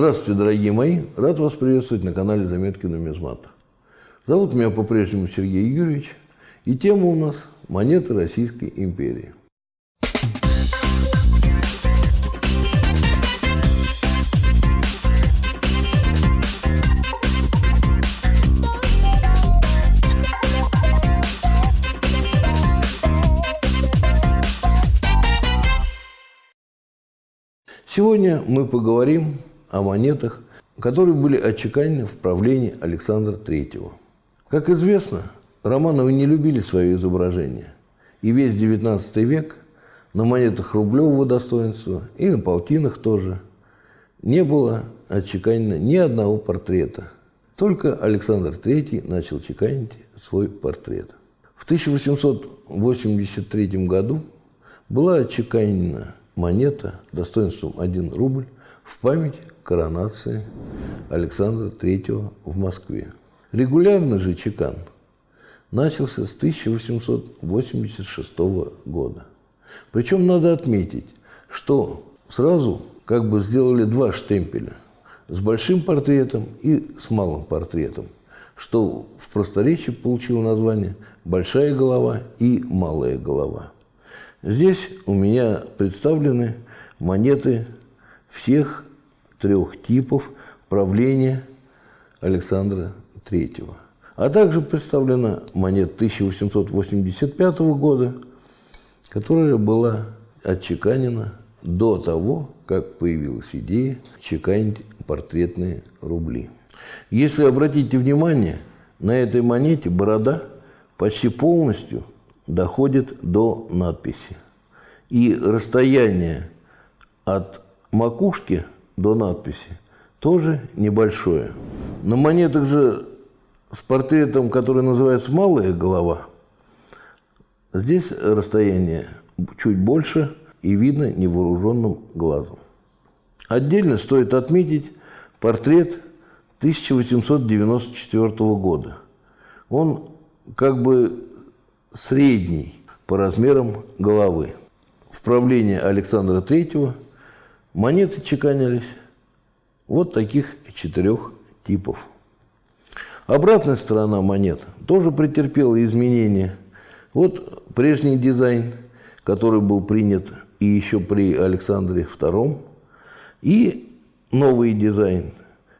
Здравствуйте, дорогие мои! Рад вас приветствовать на канале Заметки нумизмата. Зовут меня по-прежнему Сергей Юрьевич, и тема у нас – монеты Российской империи. Сегодня мы поговорим о монетах, которые были отчеканены в правлении Александра III. Как известно, Романовы не любили свое изображение, и весь XIX век на монетах рублевого достоинства и на полтинах тоже не было отчеканено ни одного портрета. Только Александр III начал чеканить свой портрет. В 1883 году была отчеканена монета достоинством 1 рубль в память коронации Александра III в Москве. Регулярный же чекан начался с 1886 года. Причем надо отметить, что сразу как бы сделали два штемпеля с большим портретом и с малым портретом, что в просторечии получило название «большая голова» и «малая голова». Здесь у меня представлены монеты всех трех типов правления Александра III. А также представлена монета 1885 года, которая была отчеканена до того, как появилась идея чеканить портретные рубли. Если обратите внимание, на этой монете борода почти полностью доходит до надписи. И расстояние от макушки до надписи тоже небольшое. На монетах же с портретом, который называется «малая голова», здесь расстояние чуть больше и видно невооруженным глазом. Отдельно стоит отметить портрет 1894 года. Он как бы средний по размерам головы. В правлении Александра III монеты чеканились вот таких четырех типов. Обратная сторона монет тоже претерпела изменения. Вот прежний дизайн, который был принят и еще при Александре II, и новый дизайн,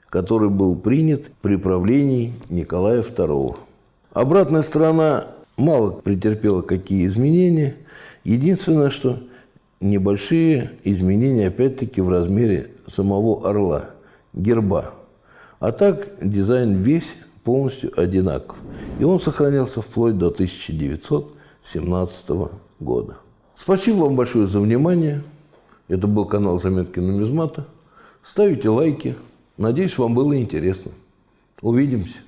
который был принят при правлении Николая II. Обратная сторона мало претерпела какие изменения. Единственное, что небольшие изменения, опять-таки, в размере самого орла, герба. А так дизайн весь полностью одинаков. И он сохранялся вплоть до 1917 года. Спасибо вам большое за внимание. Это был канал Заметки нумизмата. Ставите лайки. Надеюсь, вам было интересно. Увидимся.